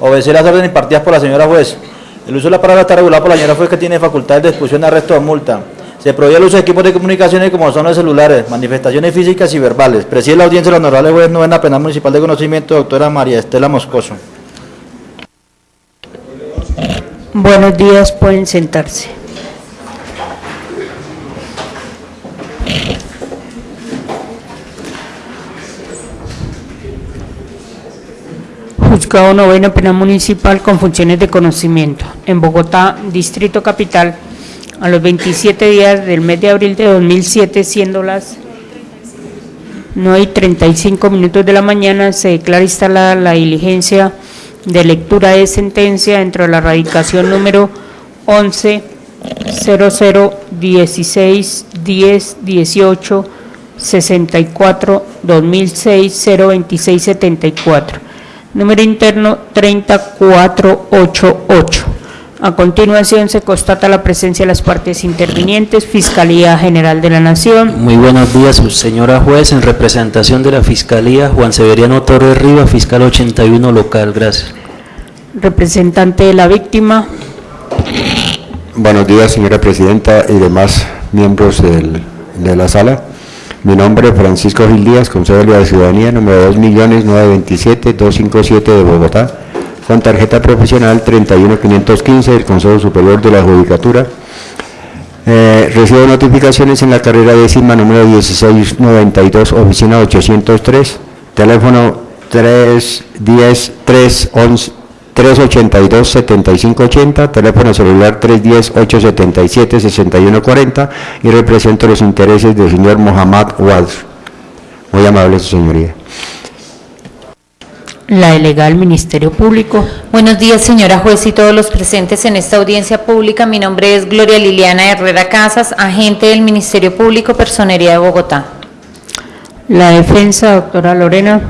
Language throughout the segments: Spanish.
Obedecer las órdenes impartidas por la señora juez. El uso de la palabra está regulado por la señora juez que tiene facultades de expulsión, arresto o multa. Se prohíbe el uso de equipos de comunicaciones como son los celulares, manifestaciones físicas y verbales. Preside la audiencia la honorable juez novena penal municipal de conocimiento, doctora María Estela Moscoso. Buenos días, pueden sentarse. Juzgado Noveno Penal Municipal con funciones de conocimiento. En Bogotá, Distrito Capital, a los 27 días del mes de abril de 2007, siendo las 9 y 35 minutos de la mañana, se declara instalada la diligencia de lectura de sentencia dentro de la radicación número 11 00 16 10 18 64 2006 026 74 número interno 3488 a continuación se constata la presencia de las partes intervinientes Fiscalía General de la Nación Muy buenos días, señora juez. En representación de la Fiscalía, Juan Severiano Torres Rivas, fiscal 81 local. Gracias. representante de la víctima Buenos días, señora presidenta y demás miembros del- de la sala. Mi nombre es Francisco Gil Díaz, Consejo de la Ciudadanía, número 2.927.257 de Bogotá, con tarjeta profesional 31515 del Consejo Superior de la Judicatura. Eh, recibo notificaciones en la carrera décima número 1692, oficina 803, teléfono 310 311 382-7580, teléfono celular 310-877-6140 y represento los intereses del señor Mohammad Wad. Muy amable, su señoría. la delegada del Ministerio Público Buenos días, señora juez y todos los presentes en esta audiencia pública. Mi nombre es Gloria Liliana Herrera Casas, agente del Ministerio Público, Personería de Bogotá. La defensa doctora Lorena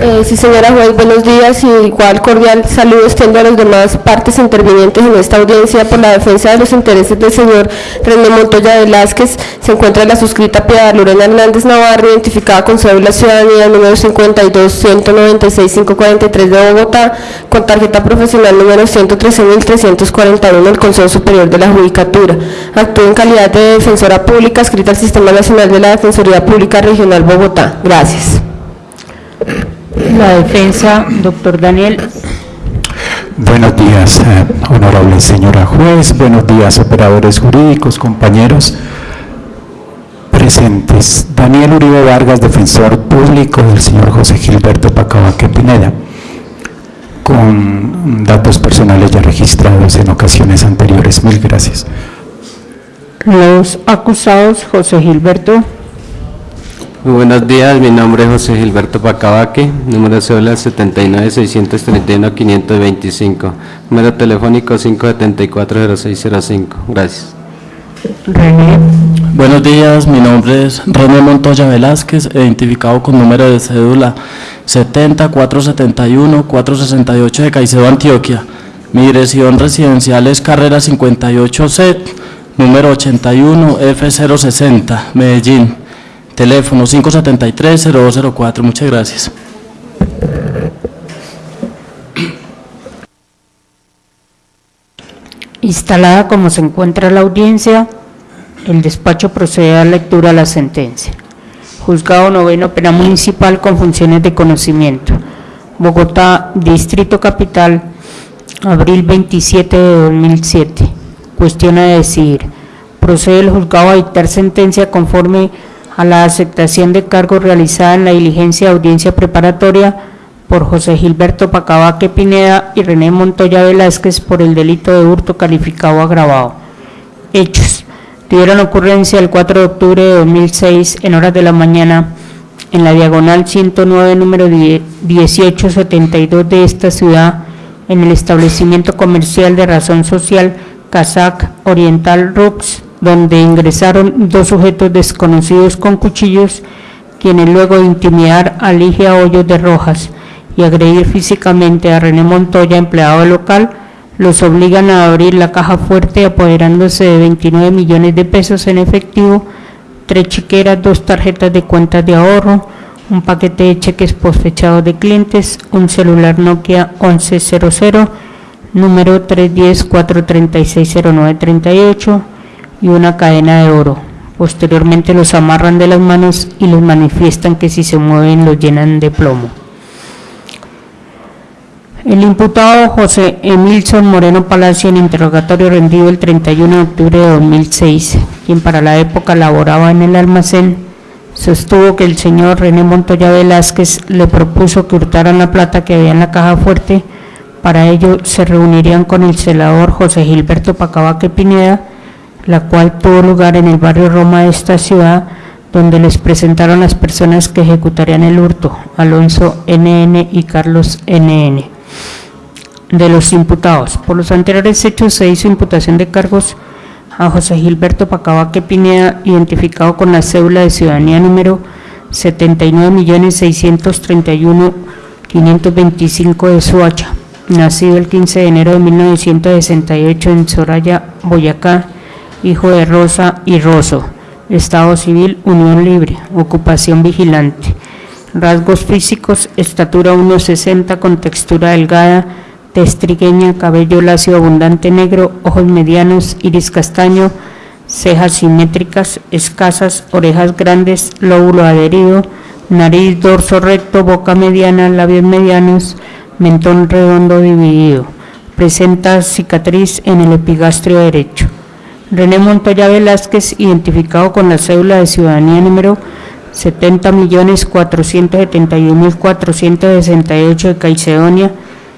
Eh, sí, señora juez, buenos días y igual cordial saludo extiendo a las demás partes intervinientes en esta audiencia por la defensa de los intereses del señor René Montoya Velázquez. Se encuentra la suscrita Piedad Lorena Hernández Navarro, identificada con cédula ciudadanía número 52-196-543 de Bogotá, con tarjeta profesional número 113.341 del Consejo Superior de la Judicatura. Actúa en calidad de defensora pública, escrita al Sistema Nacional de la Defensoría Pública Regional Bogotá. Gracias. la defensa doctor Daniel Buenos días, eh, honorable señora juez, buenos días, operadores jurídicos, compañeros presentes. Daniel Uribe Vargas, defensor público del señor José Gilberto Pacabaque Pineda, con datos personales ya registrados en ocasiones anteriores. Mil gracias. los acusados José Gilberto Muy buenos días, mi nombre es José Gilberto Pacabaque, número de cédula 79-631-525, número telefónico 574-0605. Gracias. René Buenos días, mi nombre es René Montoya Velázquez, identificado con número de cédula 70-471-468 de Caicedo, Antioquia. Mi dirección residencial es Carrera 58C, número 81 F060, Medellín. Teléfono 573-0204. Muchas gracias. instalada como se encuentra la audiencia el despacho procede a la lectura de la sentencia Juzgado Noveno Penal Municipal con funciones de conocimiento Bogotá, Distrito Capital, abril 27 de 2007. Cuestión a decidir. Procede el juzgado a dictar sentencia conforme a la aceptación de cargo realizada en la diligencia de audiencia preparatoria por José Gilberto Pacabaque Pineda y René Montoya Velázquez por el delito de hurto calificado agravado. Hechos. Tuvieron ocurrencia el 4 de octubre de 2006 en horas de la mañana en la diagonal 109 número 10 1872 de esta ciudad en el establecimiento comercial de razón social Kazak Oriental Rooks, donde ingresaron dos sujetos desconocidos con cuchillos, quienes luego de intimidar a Ligia Hoyos de Rojas y agredir físicamente a René Montoya, empleado local, los obligan a abrir la caja fuerte apoderándose de 29 millones de pesos en efectivo, tres chiqueras, dos tarjetas de cuentas de ahorro, un paquete de cheques posfechados de clientes, un celular Nokia 1100, número 310-436-0938 y una cadena de oro. Posteriormente los amarran de las manos y les manifiestan que si se mueven los llenan de plomo. El imputado José Emilson Moreno Palacio en interrogatorio rendido el 31 de octubre de 2006, quien para la época laboraba en el almacén, sostuvo que el señor René Montoya Velázquez le propuso que hurtaran la plata que había en la caja fuerte. Para ello se reunirían con el celador José Gilberto Pacabaque Pineda, la cual tuvo lugar en el barrio Roma de esta ciudad, donde les presentaron las personas que ejecutarían el hurto, Alonso NN y Carlos NN. De los imputados, por los anteriores hechos se hizo imputación de cargos a José Gilberto Pacabaque Pineda, identificado con la cédula de ciudadanía número 79.631.525 de Suacha, nacido el 15 de enero de 1968 en Soraya, Boyacá, hijo de Rosa y Rosso, Estado Civil, Unión Libre, ocupación vigilante. Rasgos físicos, estatura 1,60 con textura delgada, testrigueña, cabello lacio abundante negro, ojos medianos, iris castaño, cejas simétricas, escasas, orejas grandes, lóbulo adherido, nariz, dorso recto, boca mediana, labios medianos, mentón redondo dividido. Presenta cicatriz en el epigastrio derecho. René Montoya Velázquez, identificado con la cédula de ciudadanía número 70.471.468 de Caicedonia,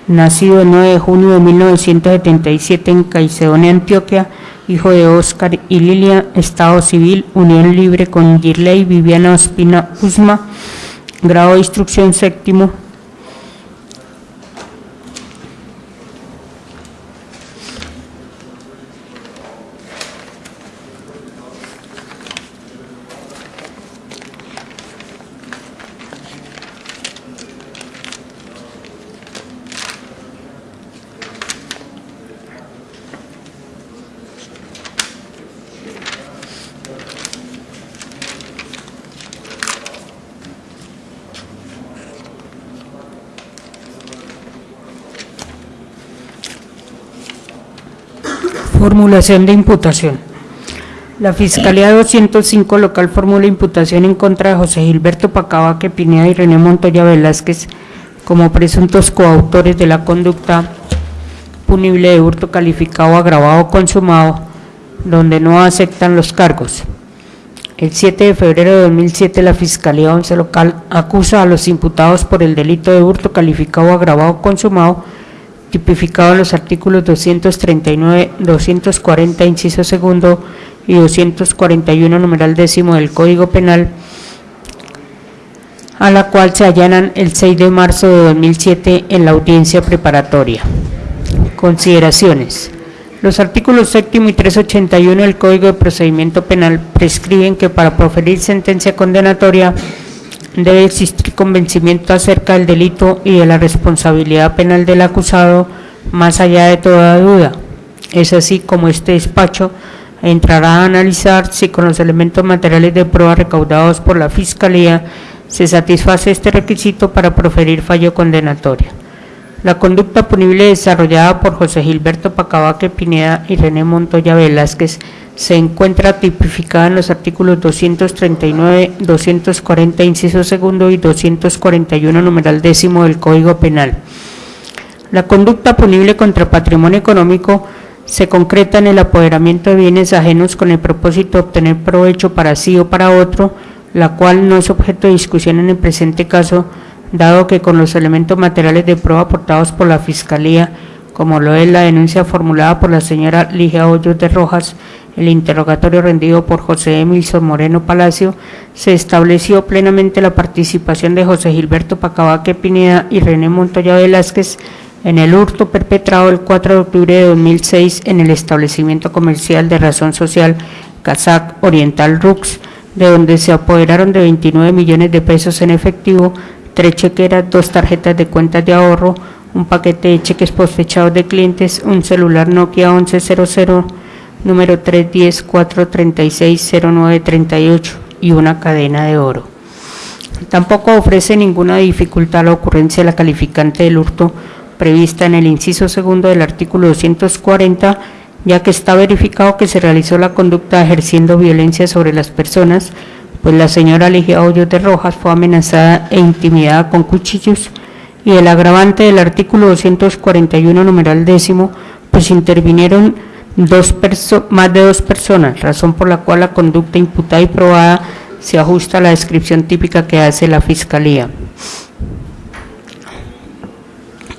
nacido el 9 de junio de 1977 en Caicedonia, Antioquia, hijo de Óscar y Lilia, Estado Civil, Unión Libre con Girley Viviana Ospina Usma, grado de instrucción séptimo, Formulación de imputación. La Fiscalía 205 local formula imputación en contra de José Gilberto Pacabaque Pineda y René Montoya Velázquez como presuntos coautores de la conducta punible de hurto calificado agravado consumado, donde no aceptan los cargos. El 7 de febrero de 2007 la Fiscalía 11 local acusa a los imputados por el delito de hurto calificado agravado consumado tipificado en los artículos 239, 240, inciso segundo y 241, numeral décimo del Código Penal, a la cual se allanan el 6 de marzo de 2007 en la audiencia preparatoria. Consideraciones. Los artículos séptimo y 381 del Código de Procedimiento Penal prescriben que para proferir sentencia condenatoria debe existir convencimiento acerca del delito y de la responsabilidad penal del acusado más allá de toda duda. Es así como este despacho entrará a analizar si con los elementos materiales de prueba recaudados por la Fiscalía se satisface este requisito para proferir fallo condenatorio. La conducta punible desarrollada por José Gilberto Pacabaque Pineda y René Montoya Velázquez se encuentra tipificada en los artículos 239, 240, inciso segundo y 241, numeral décimo del Código Penal. La conducta punible contra patrimonio económico se concreta en el apoderamiento de bienes ajenos con el propósito de obtener provecho para sí o para otro, la cual no es objeto de discusión en el presente caso, dado que con los elementos materiales de prueba aportados por la Fiscalía, como lo es la denuncia formulada por la señora Ligia Hoyos de Rojas, el interrogatorio rendido por José Emilson Moreno Palacio, se estableció plenamente la participación de José Gilberto Pacabaque Pineda y René Montoya Velázquez en el hurto perpetrado el 4 de octubre de 2006 en el establecimiento comercial de razón social Kazak Oriental Rux, de donde se apoderaron de 29 millones de pesos en efectivo, tres chequeras, dos tarjetas de cuentas de ahorro, un paquete de cheques posfechados de clientes, un celular Nokia 1100 número 310-436-0938 y una cadena de oro. Tampoco ofrece ninguna dificultad la ocurrencia de la calificante del hurto prevista en el inciso segundo del artículo 240, ya que está verificado que se realizó la conducta ejerciendo violencia sobre las personas, pues la señora Ligia Hoyos de Rojas fue amenazada e intimidada con cuchillos y el agravante del artículo 241 numeral décimo, pues intervinieron dos más de dos personas, razón por la cual la conducta imputada y probada se ajusta a la descripción típica que hace la Fiscalía.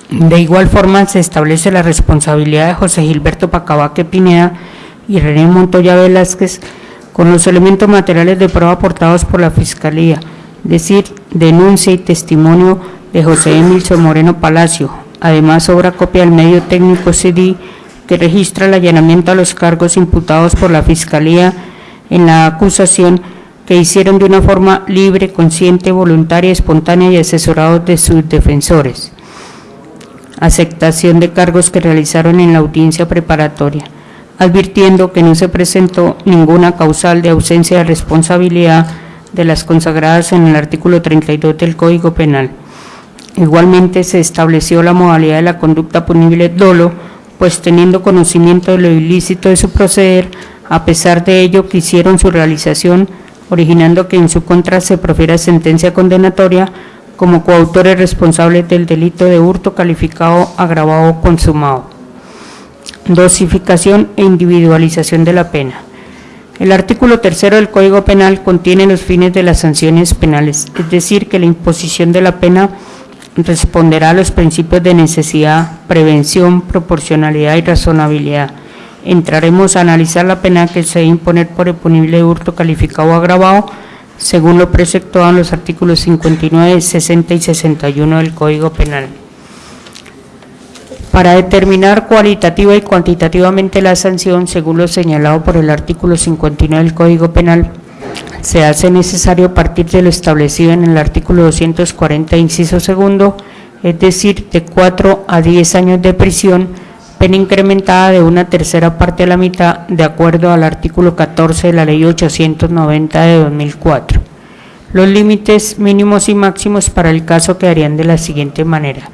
De igual forma, se establece la responsabilidad de José Gilberto Pacabaque Pineda y René Montoya Velázquez con los elementos materiales de prueba aportados por la Fiscalía, decir, denuncia y testimonio de José Emilio Moreno Palacio. Además, sobra copia del medio técnico CD que registra el allanamiento a los cargos imputados por la Fiscalía en la acusación que hicieron de una forma libre, consciente, voluntaria, espontánea y asesorados de sus defensores. Aceptación de cargos que realizaron en la audiencia preparatoria, advirtiendo que no se presentó ninguna causal de ausencia de responsabilidad de las consagradas en el artículo 32 del Código Penal. Igualmente se estableció la modalidad de la conducta punible dolo, pues teniendo conocimiento de lo ilícito de su proceder, a pesar de ello quisieron su realización, originando que en su contra se profiera sentencia condenatoria como coautores responsables del delito de hurto calificado agravado consumado. Dosificación e individualización de la pena. El artículo tercero del Código Penal contiene los fines de las sanciones penales, es decir, que la imposición de la pena responderá a los principios de necesidad, prevención, proporcionalidad y razonabilidad. Entraremos a analizar la pena que se debe imponer por el punible hurto calificado o agravado, según lo preceptuado en los artículos 59, 60 y 61 del Código Penal. Para determinar cualitativa y cuantitativamente la sanción, según lo señalado por el artículo 59 del Código Penal, se hace necesario partir de lo establecido en el artículo 240, inciso segundo, es decir, de 4 a 10 años de prisión, pena incrementada de una tercera parte a la mitad, de acuerdo al artículo 14 de la Ley 890 de 2004. Los límites mínimos y máximos para el caso quedarían de la siguiente manera.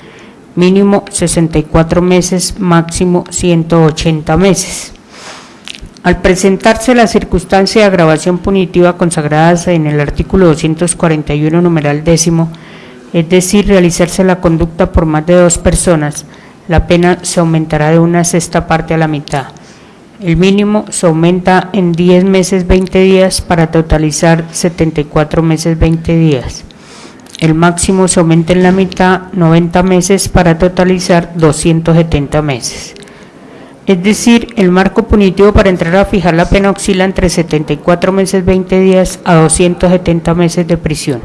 Mínimo 64 meses, máximo 180 meses. Al presentarse la circunstancia de agravación punitiva consagradas en el artículo 241 numeral décimo, es decir, realizarse la conducta por más de dos personas, la pena se aumentará de una sexta parte a la mitad. El mínimo se aumenta en 10 meses 20 días para totalizar 74 meses 20 días. El máximo se aumenta en la mitad 90 meses para totalizar 270 meses. Es decir, el marco punitivo para entrar a fijar la pena oscila entre 74 meses 20 días a 270 meses de prisión.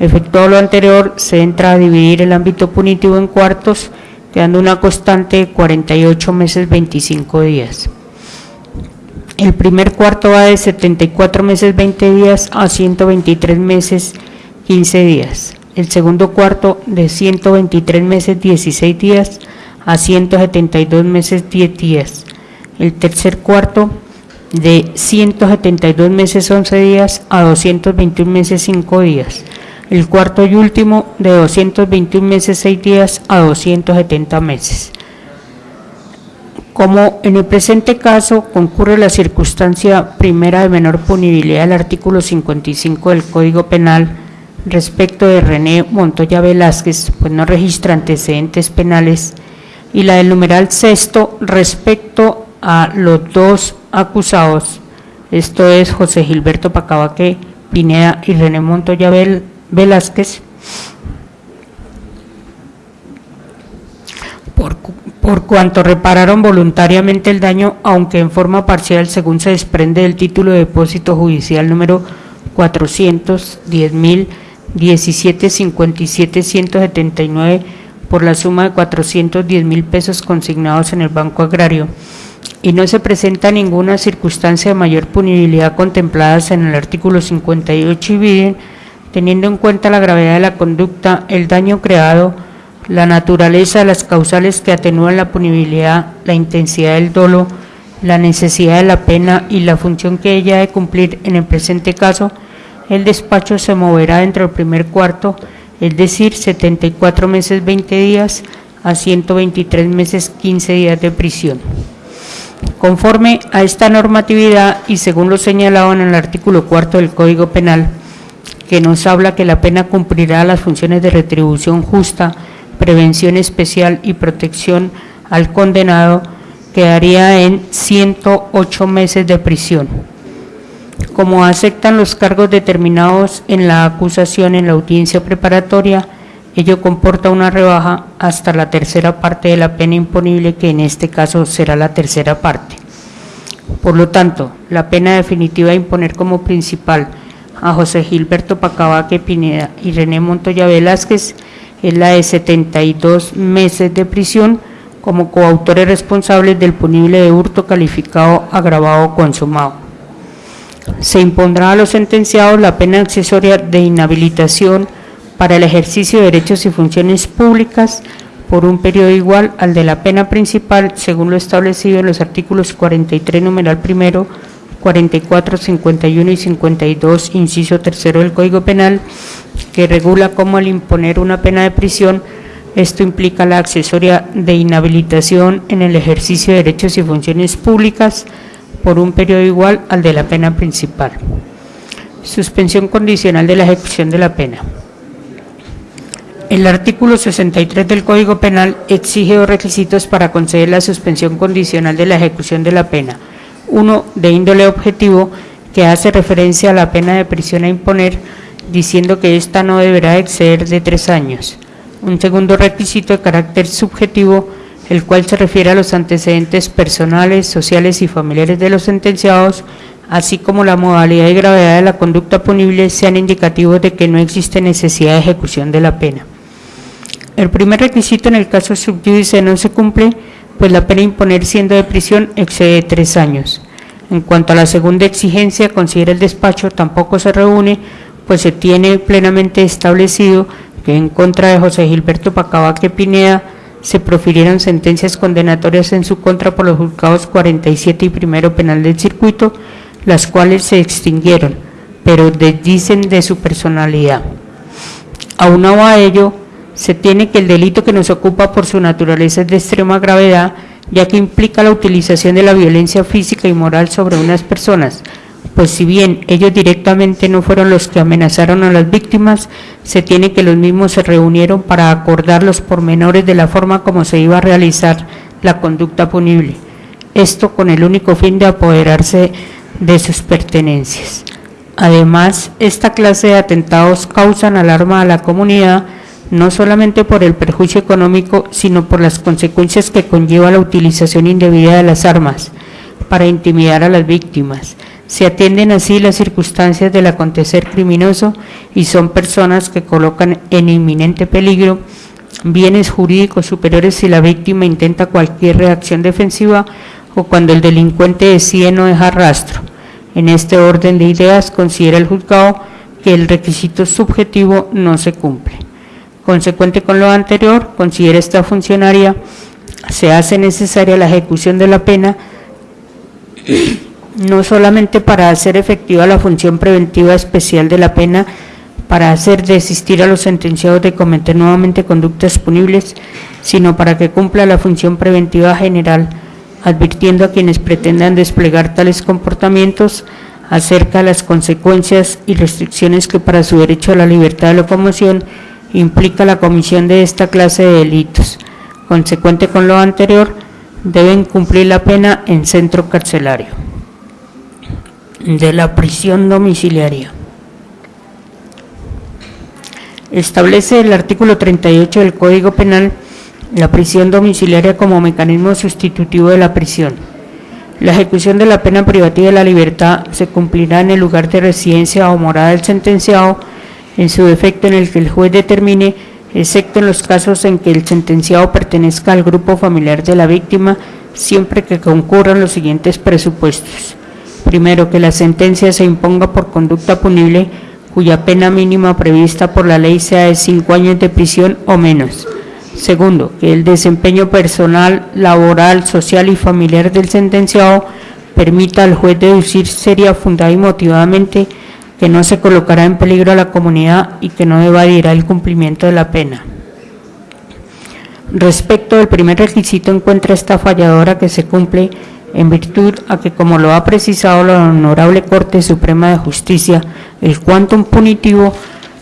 Efectuado lo anterior, se entra a dividir el ámbito punitivo en cuartos, quedando una constante de 48 meses 25 días. El primer cuarto va de 74 meses 20 días a 123 meses 15 días. El segundo cuarto de 123 meses 16 días a 172 meses 10 días. El tercer cuarto de 172 meses 11 días a 221 meses 5 días. El cuarto y último de 221 meses 6 días a 270 meses. Como en el presente caso concurre la circunstancia primera de menor punibilidad del artículo 55 del Código Penal respecto de René Montoya Velázquez, pues no registra antecedentes penales, y la del numeral sexto respecto a los dos acusados, esto es José Gilberto Pacabaque Pineda y René Montoya Vel- Velázquez, por, por cuanto repararon voluntariamente el daño, aunque en forma parcial, según se desprende del título de depósito judicial número 410.017.57.179 por la suma de 410 mil pesos consignados en el Banco Agrario. Y no se presenta ninguna circunstancia de mayor punibilidad contempladas en el artículo 58 y viden, teniendo en cuenta la gravedad de la conducta, el daño creado, la naturaleza de las causales que atenúan la punibilidad, la intensidad del dolo, la necesidad de la pena y la función que ella ha de cumplir en el presente caso, el despacho se moverá dentro del primer cuarto, es decir, 74 meses 20 días a 123 meses 15 días de prisión. Conforme a esta normatividad y según lo señalado en el artículo cuarto del Código Penal, que nos habla que la pena cumplirá las funciones de retribución justa, prevención especial y protección al condenado, quedaría en 108 meses de prisión. Como aceptan los cargos determinados en la acusación en la audiencia preparatoria, ello comporta una rebaja hasta la tercera parte de la pena imponible, que en este caso será la tercera parte. Por lo tanto, la pena definitiva a imponer como principal a José Gilberto Pacabaque Pineda y René Montoya Velázquez es la de 72 meses de prisión como coautores responsables del punible de hurto calificado agravado consumado. Se impondrá a los sentenciados la pena accesoria de inhabilitación para el ejercicio de derechos y funciones públicas por un periodo igual al de la pena principal, según lo establecido en los artículos 43, numeral primero, 44, 51 y 52, inciso tercero del Código Penal, que regula cómo al imponer una pena de prisión, esto implica la accesoria de inhabilitación en el ejercicio de derechos y funciones públicas por un periodo igual al de la pena principal. Suspensión condicional de la ejecución de la pena. El artículo 63 del Código Penal exige dos requisitos para conceder la suspensión condicional de la ejecución de la pena. Uno, de índole objetivo, que hace referencia a la pena de prisión a imponer, diciendo que ésta no deberá exceder de tres años. Un segundo requisito de carácter subjetivo, el cual se refiere a los antecedentes personales, sociales y familiares de los sentenciados, así como la modalidad y gravedad de la conducta punible sean indicativos de que no existe necesidad de ejecución de la pena. El primer requisito en el caso subjudice no se cumple, pues la pena imponer siendo de prisión excede tres años. En cuanto a la segunda exigencia, considera el despacho, tampoco se reúne, pues se tiene plenamente establecido que en contra de José Gilberto Pacabaque Pineda se profirieron sentencias condenatorias en su contra por los juzgados 47 y primero penal del circuito, las cuales se extinguieron, pero desdicen de su personalidad. Aunado a ello, se tiene que el delito que nos ocupa por su naturaleza es de extrema gravedad, ya que implica la utilización de la violencia física y moral sobre unas personas, pues si bien ellos directamente no fueron los que amenazaron a las víctimas, se tiene que los mismos se reunieron para acordar los pormenores de la forma como se iba a realizar la conducta punible. Esto con el único fin de apoderarse de sus pertenencias. Además, esta clase de atentados causan alarma a la comunidad, no solamente por el perjuicio económico, sino por las consecuencias que conlleva la utilización indebida de las armas para intimidar a las víctimas. Se atienden así las circunstancias del acontecer criminoso y son personas que colocan en inminente peligro bienes jurídicos superiores si la víctima intenta cualquier reacción defensiva o cuando el delincuente decide no dejar rastro. En este orden de ideas considera el juzgado que el requisito subjetivo no se cumple. Consecuente con lo anterior, considera esta funcionaria se hace necesaria la ejecución de la pena no solamente para hacer efectiva la función preventiva especial de la pena, para hacer desistir a los sentenciados de cometer nuevamente conductas punibles, sino para que cumpla la función preventiva general, advirtiendo a quienes pretendan desplegar tales comportamientos acerca de las consecuencias y restricciones que para su derecho a la libertad de locomoción implica la comisión de esta clase de delitos. Consecuente con lo anterior, deben cumplir la pena en centro carcelario de la prisión domiciliaria. Establece el artículo 38 del Código Penal la prisión domiciliaria como mecanismo sustitutivo de la prisión. La ejecución de la pena privativa de la libertad se cumplirá en el lugar de residencia o morada del sentenciado, en su defecto en el que el juez determine, excepto en los casos en que el sentenciado pertenezca al grupo familiar de la víctima, siempre que concurran los siguientes presupuestos. Primero, que la sentencia se imponga por conducta punible cuya pena mínima prevista por la ley sea de cinco años de prisión o menos. Segundo, que el desempeño personal, laboral, social y familiar del sentenciado permita al juez deducir seria, fundada y motivadamente que no se colocará en peligro a la comunidad y que no evadirá el cumplimiento de la pena. Respecto del primer requisito, encuentra esta falladora que se cumple en virtud a que, como lo ha precisado la Honorable Corte Suprema de Justicia, el quantum punitivo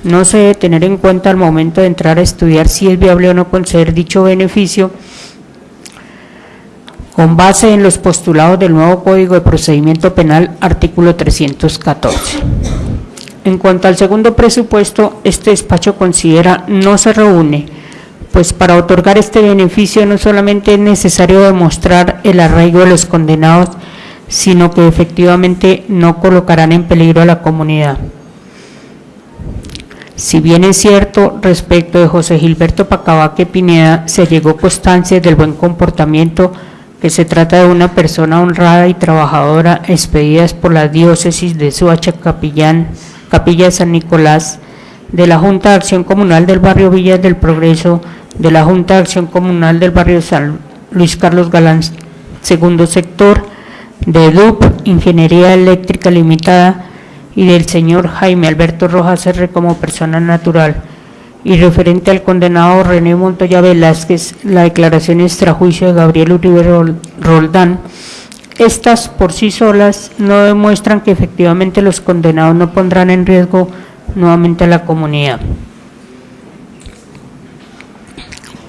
no se debe tener en cuenta al momento de entrar a estudiar si es viable o no conceder dicho beneficio con base en los postulados del nuevo Código de Procedimiento Penal, artículo 314. En cuanto al segundo presupuesto, este despacho considera no se reúne, pues para otorgar este beneficio no solamente es necesario demostrar el arraigo de los condenados, sino que efectivamente no colocarán en peligro a la comunidad. Si bien es cierto, respecto de José Gilberto Pacabaque Pineda, se llegó constancia del buen comportamiento, que se trata de una persona honrada y trabajadora, expedidas por la diócesis de Suacha Capillán, Capilla San Nicolás, de la Junta de Acción Comunal del barrio Villas del Progreso, de la Junta de Acción Comunal del barrio San Luis Carlos Galán, segundo sector, de DUP, Ingeniería Eléctrica Limitada, y del señor Jaime Alberto Rojas R. como persona natural. Y referente al condenado René Montoya Velázquez, la declaración extrajuicio de Gabriel Uribe Roldán, estas por sí solas no demuestran que efectivamente los condenados no pondrán en riesgo nuevamente a la comunidad.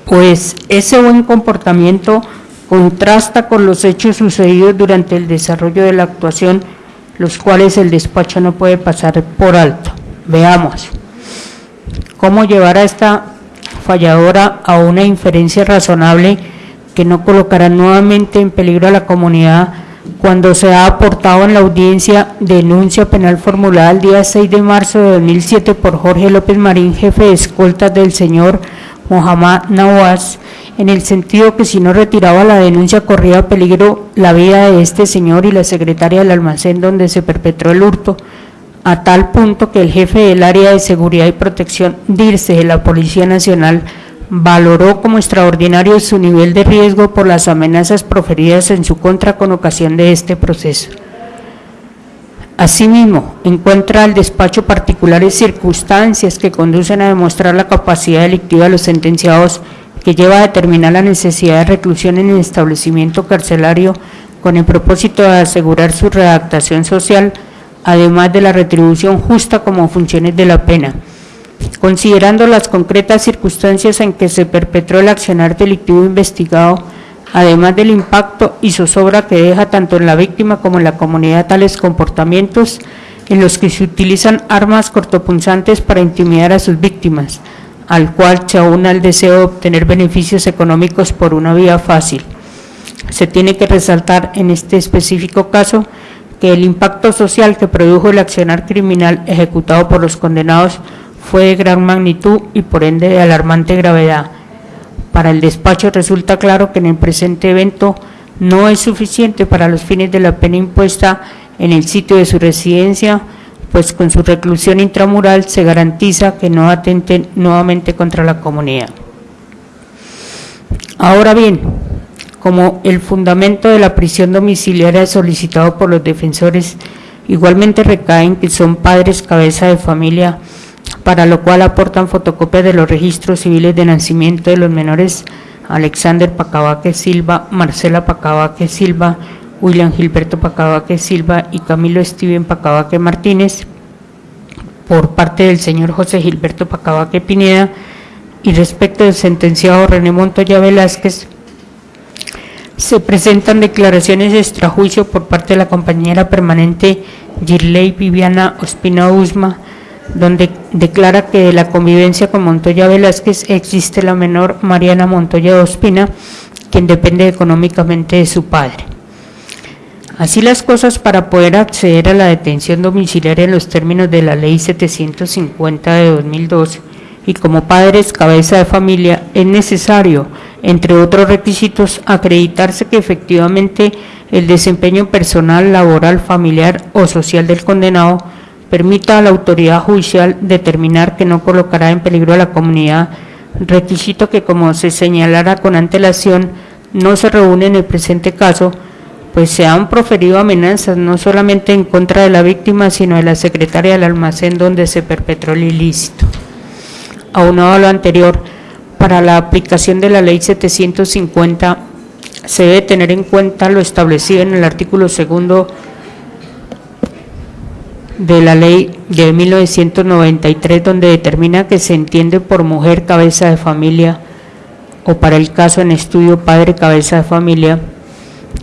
Pues ese buen comportamiento contrasta con los hechos sucedidos durante el desarrollo de la actuación, los cuales el despacho no puede pasar por alto. Veamos cómo llevar a esta falladora a una inferencia razonable que no colocará nuevamente en peligro a la comunidad cuando se ha aportado en la audiencia denuncia penal formulada el día 6 de marzo de 2007 por Jorge López Marín, jefe de escoltas del señor Mohamed Nawaz, en el sentido que si no retiraba la denuncia corría peligro la vida de este señor y la secretaria del almacén donde se perpetró el hurto, a tal punto que el jefe del área de seguridad y protección DIRCE de la Policía Nacional valoró como extraordinario su nivel de riesgo por las amenazas proferidas en su contra con ocasión de este proceso. Asimismo, encuentra al despacho particulares circunstancias que conducen a demostrar la capacidad delictiva de los sentenciados que lleva a determinar la necesidad de reclusión en el establecimiento carcelario con el propósito de asegurar su redactación social, además de la retribución justa como funciones de la pena considerando las concretas circunstancias en que se perpetró el accionar delictivo investigado, además del impacto y zozobra que deja tanto en la víctima como en la comunidad tales comportamientos en los que se utilizan armas cortopunzantes para intimidar a sus víctimas, al cual se aúna el deseo de obtener beneficios económicos por una vía fácil. Se tiene que resaltar en este específico caso que el impacto social que produjo el accionar criminal ejecutado por los condenados fue de gran magnitud y por ende de alarmante gravedad. Para el despacho resulta claro que en el presente evento no es suficiente para los fines de la pena impuesta en el sitio de su residencia, pues con su reclusión intramural se garantiza que no atenten nuevamente contra la comunidad. Ahora bien, como el fundamento de la prisión domiciliaria solicitado por los defensores igualmente recaen que son padres cabeza de familia para lo cual aportan fotocopias de los registros civiles de nacimiento de los menores Alexander Pacabaque Silva, Marcela Pacabaque Silva, William Gilberto Pacabaque Silva y Camilo Steven Pacabaque Martínez, por parte del señor José Gilberto Pacabaque Pineda, y respecto del sentenciado René Montoya Velázquez, se presentan declaraciones de extrajuicio por parte de la compañera permanente Girley Viviana Ospina Usma, donde declara que de la convivencia con Montoya Velázquez existe la menor Mariana Montoya Ospina, quien depende económicamente de su padre. Así las cosas para poder acceder a la detención domiciliaria en los términos de la Ley 750 de 2002 y como padres cabeza de familia es necesario, entre otros requisitos, acreditarse que efectivamente el desempeño personal, laboral, familiar o social del condenado permita a la autoridad judicial determinar que no colocará en peligro a la comunidad, requisito que como se señalara con antelación no se reúne en el presente caso, pues se han proferido amenazas no solamente en contra de la víctima, sino de la secretaria del almacén donde se perpetró el ilícito. Aunado a lo anterior, para la aplicación de la ley 750 se debe tener en cuenta lo establecido en el artículo segundo de la ley de 1993, donde determina que se entiende por mujer cabeza de familia o para el caso en estudio padre cabeza de familia,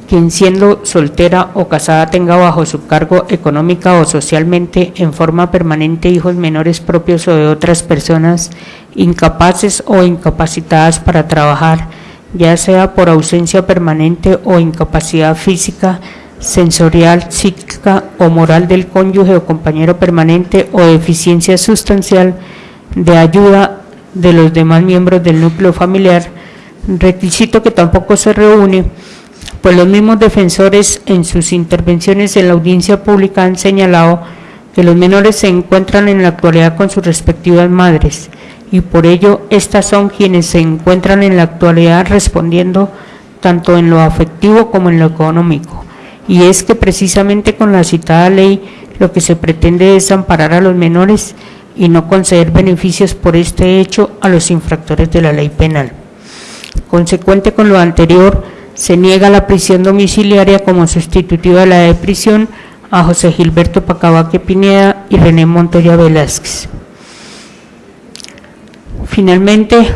quien siendo soltera o casada tenga bajo su cargo económica o socialmente en forma permanente hijos menores propios o de otras personas incapaces o incapacitadas para trabajar, ya sea por ausencia permanente o incapacidad física, sensorial, psíquica o moral del cónyuge o compañero permanente o deficiencia sustancial de ayuda de los demás miembros del núcleo familiar, requisito que tampoco se reúne, pues los mismos defensores en sus intervenciones en la audiencia pública han señalado que los menores se encuentran en la actualidad con sus respectivas madres y por ello estas son quienes se encuentran en la actualidad respondiendo tanto en lo afectivo como en lo económico. Y es que precisamente con la citada ley lo que se pretende es amparar a los menores y no conceder beneficios por este hecho a los infractores de la ley penal. Consecuente con lo anterior, se niega la prisión domiciliaria como sustitutiva de la de prisión a José Gilberto Pacabaque Pineda y René Montoya Velázquez. Finalmente,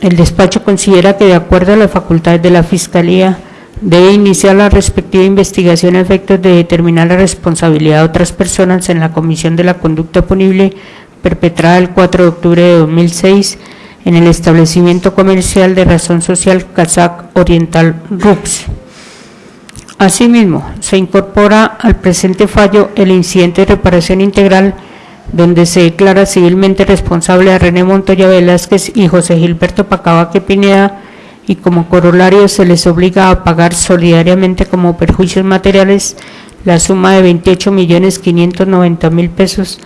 el despacho considera que de acuerdo a las facultades de la Fiscalía debe iniciar la respectiva investigación a efectos de determinar la responsabilidad de otras personas en la comisión de la conducta punible perpetrada el 4 de octubre de 2006 en el establecimiento comercial de razón social Kazak Oriental RUPS. Asimismo, se incorpora al presente fallo el incidente de reparación integral donde se declara civilmente responsable a René Montoya Velázquez y José Gilberto Pacabaque Pineda y como corolario se les obliga a pagar solidariamente como perjuicios materiales la suma de 28 millones 590 mil pesos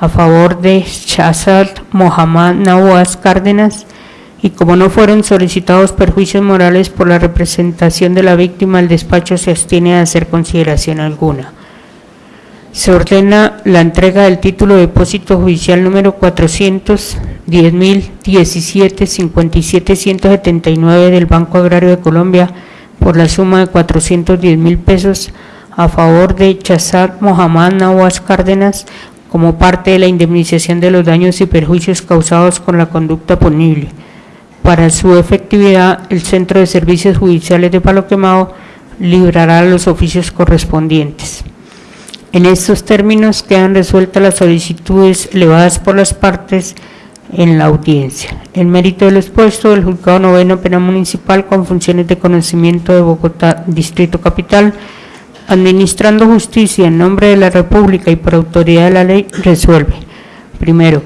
a favor de Shazad Mohammad Nawaz Cárdenas y como no fueron solicitados perjuicios morales por la representación de la víctima, el despacho se abstiene a hacer consideración alguna. Se ordena la entrega del título de depósito judicial número 410.017.57.179 del Banco Agrario de Colombia por la suma de 410 mil pesos a favor de Chazad Mohammad Nawaz Cárdenas como parte de la indemnización de los daños y perjuicios causados con la conducta punible. Para su efectividad, el Centro de Servicios Judiciales de Palo Quemado librará los oficios correspondientes. En estos términos quedan resueltas las solicitudes elevadas por las partes en la audiencia. En mérito del expuesto, el Juzgado Noveno Penal Municipal con funciones de conocimiento de Bogotá, Distrito Capital, administrando justicia en nombre de la República y por autoridad de la ley, resuelve. Primero,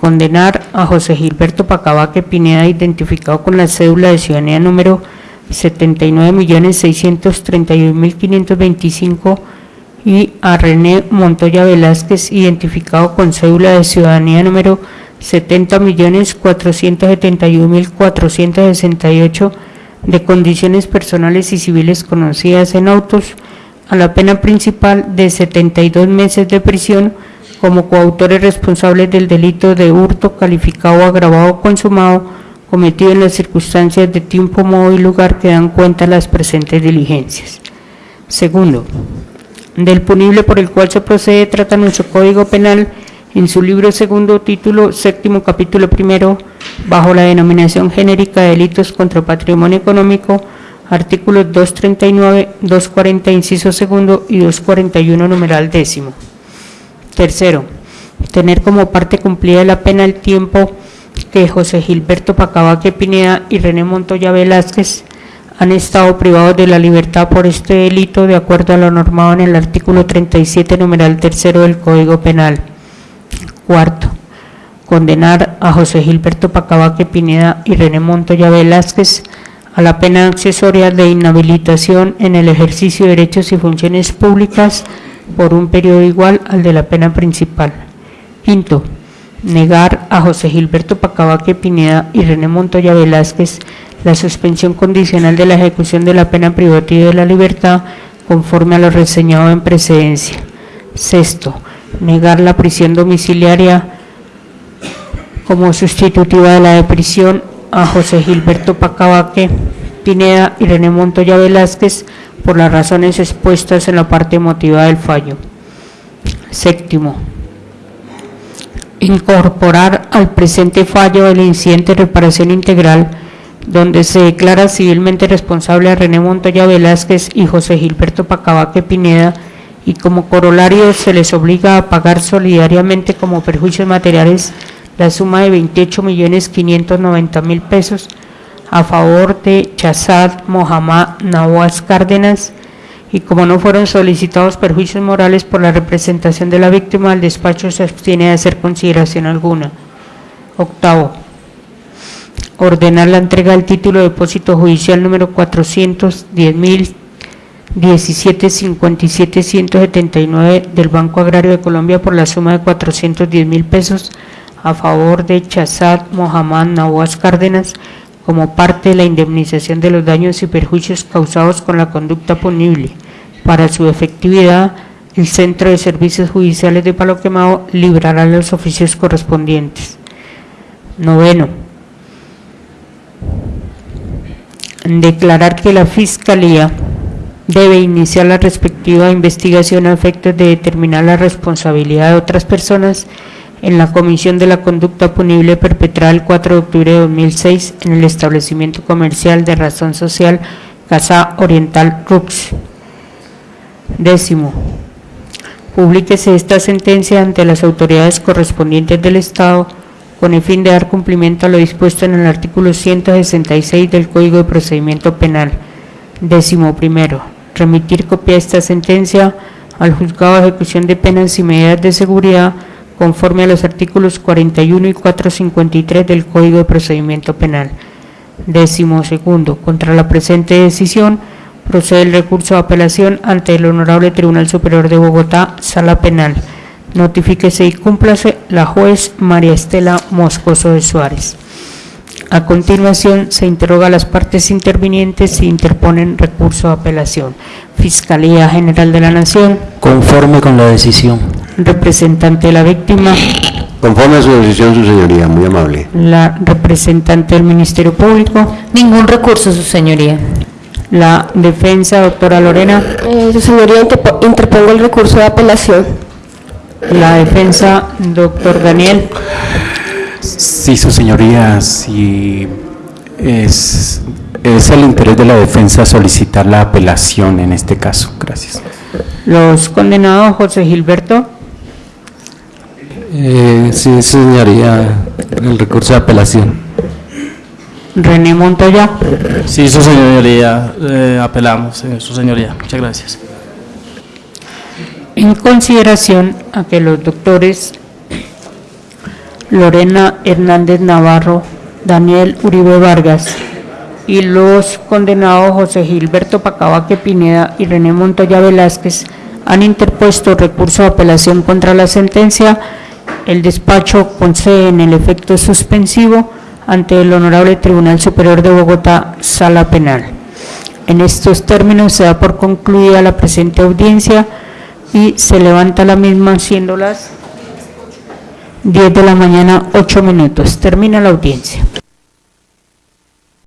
condenar a José Gilberto Pacabaque Pineda, identificado con la cédula de ciudadanía número 79.631.525 y a René Montoya Velázquez, identificado con cédula de ciudadanía número 70.471.468 de condiciones personales y civiles conocidas en autos, a la pena principal de 72 meses de prisión como coautores responsables del delito de hurto calificado agravado consumado cometido en las circunstancias de tiempo, modo y lugar que dan cuenta las presentes diligencias. Segundo, del punible por el cual se procede trata nuestro Código Penal en su libro segundo, título séptimo, capítulo primero, bajo la denominación genérica de delitos contra patrimonio económico, artículos 239, 240, inciso segundo y 241, numeral décimo. Tercero, tener como parte cumplida la pena el tiempo que José Gilberto Pacabaque Pineda y René Montoya Velázquez han estado privados de la libertad por este delito de acuerdo a lo normado en el artículo 37, numeral tercero del Código Penal. Cuarto, condenar a José Gilberto Pacabaque Pineda y René Montoya Velázquez a la pena accesoria de inhabilitación en el ejercicio de derechos y funciones públicas por un periodo igual al de la pena principal. Quinto, negar a José Gilberto Pacabaque Pineda y René Montoya Velázquez la suspensión condicional de la ejecución de la pena privativa de la libertad conforme a lo reseñado en precedencia. Sexto, negar la prisión domiciliaria como sustitutiva de la de prisión a José Gilberto Pacabaque Pineda y René Montoya Velázquez por las razones expuestas en la parte emotiva del fallo. Séptimo, incorporar al presente fallo el incidente de reparación integral donde se declara civilmente responsable a René Montoya Velázquez y José Gilberto Pacabaque Pineda y como corolario se les obliga a pagar solidariamente como perjuicios materiales la suma de 28 millones 590 mil pesos a favor de Chazad Mohamed Nawaz Cárdenas y como no fueron solicitados perjuicios morales por la representación de la víctima, el despacho se abstiene de hacer consideración alguna. Octavo, ordenar la entrega del título de depósito judicial número 410.017.57.179 del Banco Agrario de Colombia por la suma de 410 mil pesos a favor de Chazad Mohamed Nawaz Cárdenas como parte de la indemnización de los daños y perjuicios causados con la conducta punible. Para su efectividad, el Centro de Servicios Judiciales de Palo Quemado librará los oficios correspondientes. Noveno. Declarar que la Fiscalía debe iniciar la respectiva investigación a efectos de determinar la responsabilidad de otras personas en la comisión de la conducta punible perpetrada el 4 de octubre de 2006 en el establecimiento comercial de razón social Casa Oriental Rux. Décimo, publíquese esta sentencia ante las autoridades correspondientes del Estado con el fin de dar cumplimiento a lo dispuesto en el artículo 166 del Código de Procedimiento Penal. Décimo primero, remitir copia de esta sentencia al Juzgado de Ejecución de Penas y Medidas de Seguridad conforme a los artículos 41 y 453 del Código de Procedimiento Penal. Décimo segundo, contra la presente decisión procede el recurso de apelación ante el Honorable Tribunal Superior de Bogotá, Sala Penal. Notifíquese y cúmplase la juez María Estela Moscoso de Suárez. A continuación, se interroga a las partes intervinientes si interponen recurso de apelación. Fiscalía General de la Nación, Conforme con la decisión. representante de la víctima, Conforme a su decisión, su señoría, muy amable. la representante del Ministerio Público, Ningún recurso, su señoría. la defensa, doctora Lorena, Eh, su señoría, interpo- interpongo el recurso de apelación. la defensa, doctor Daniel, Sí, su señoría, si es, es el interés de la defensa solicitar la apelación en este caso. Gracias. los condenados José Gilberto, Eh, sí, señoría, el recurso de apelación. René Montoya, Sí, su señoría, eh, apelamos, eh, su señoría. Muchas gracias. en consideración a que los doctores Lorena Hernández Navarro, Daniel Uribe Vargas y los condenados José Gilberto Pacabaque Pineda y René Montoya Velázquez han interpuesto recurso de apelación contra la sentencia, el despacho concede en el efecto suspensivo ante el Honorable Tribunal Superior de Bogotá, Sala Penal. En estos términos se da por concluida la presente audiencia y se levanta la misma siendo las 10 de la mañana, 8 minutos. Termina la audiencia.